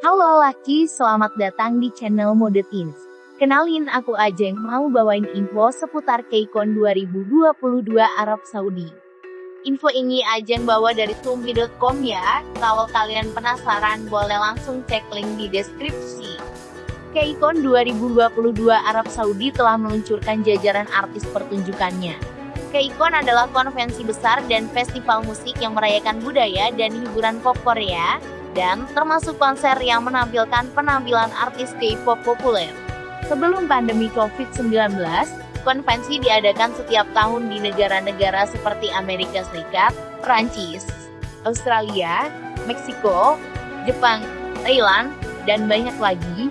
Halo Laki, selamat datang di channel Mode Teens. Kenalin aku Ajeng mau bawain info seputar KCON 2022 Arab Saudi. Info ini Ajeng bawa dari tumbi.com ya, kalau kalian penasaran boleh langsung cek link di deskripsi. KCON 2022 Arab Saudi telah meluncurkan jajaran artis pertunjukannya. KCON adalah konvensi besar dan festival musik yang merayakan budaya dan hiburan pop Korea, dan termasuk konser yang menampilkan penampilan artis K-pop populer. Sebelum pandemi COVID-19, konvensi diadakan setiap tahun di negara-negara seperti Amerika Serikat, Prancis, Australia, Meksiko, Jepang, Thailand, dan banyak lagi.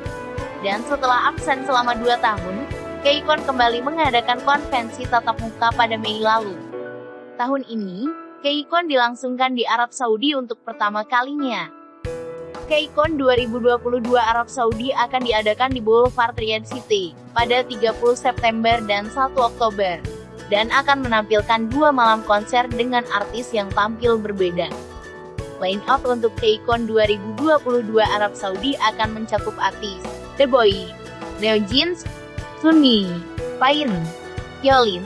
Dan setelah absen selama 2 tahun, KCON kembali mengadakan konvensi tatap muka pada Mei lalu. Tahun ini, KCON dilangsungkan di Arab Saudi untuk pertama kalinya. KCON 2022 Arab Saudi akan diadakan di Boulevard Riyadh City pada 30 September dan 1 Oktober, dan akan menampilkan dua malam konser dengan artis yang tampil berbeda. Line up untuk KCON 2022 Arab Saudi akan mencakup artis The Boy, Neo Jeans, Sunmi, Pain, Yolin,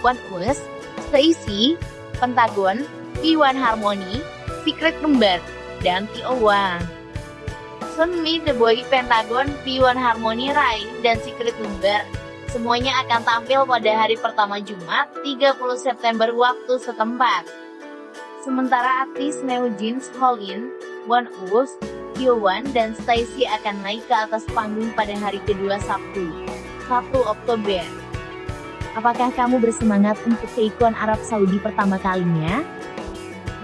One Us, Stacy, Pentagon, P1 Harmony, Secret Number, dan T01. Sunmi, The Boy, Pentagon, P1 Harmony, Rai, dan Secret Number. Semuanya akan tampil pada hari pertama Jumat, 30 September waktu setempat. Sementara artis Neo Jeans, Holin, One Us, Kyowan, dan Stacy akan naik ke atas panggung pada hari kedua Sabtu, 1 Oktober. Apakah kamu bersemangat untuk ke ikon Arab Saudi pertama kalinya?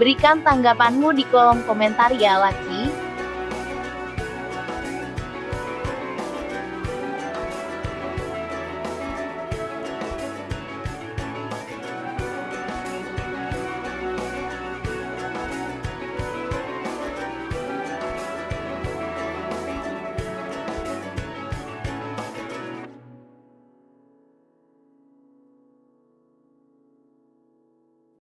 Berikan tanggapanmu di kolom komentar ya laki.